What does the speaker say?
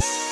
Peace.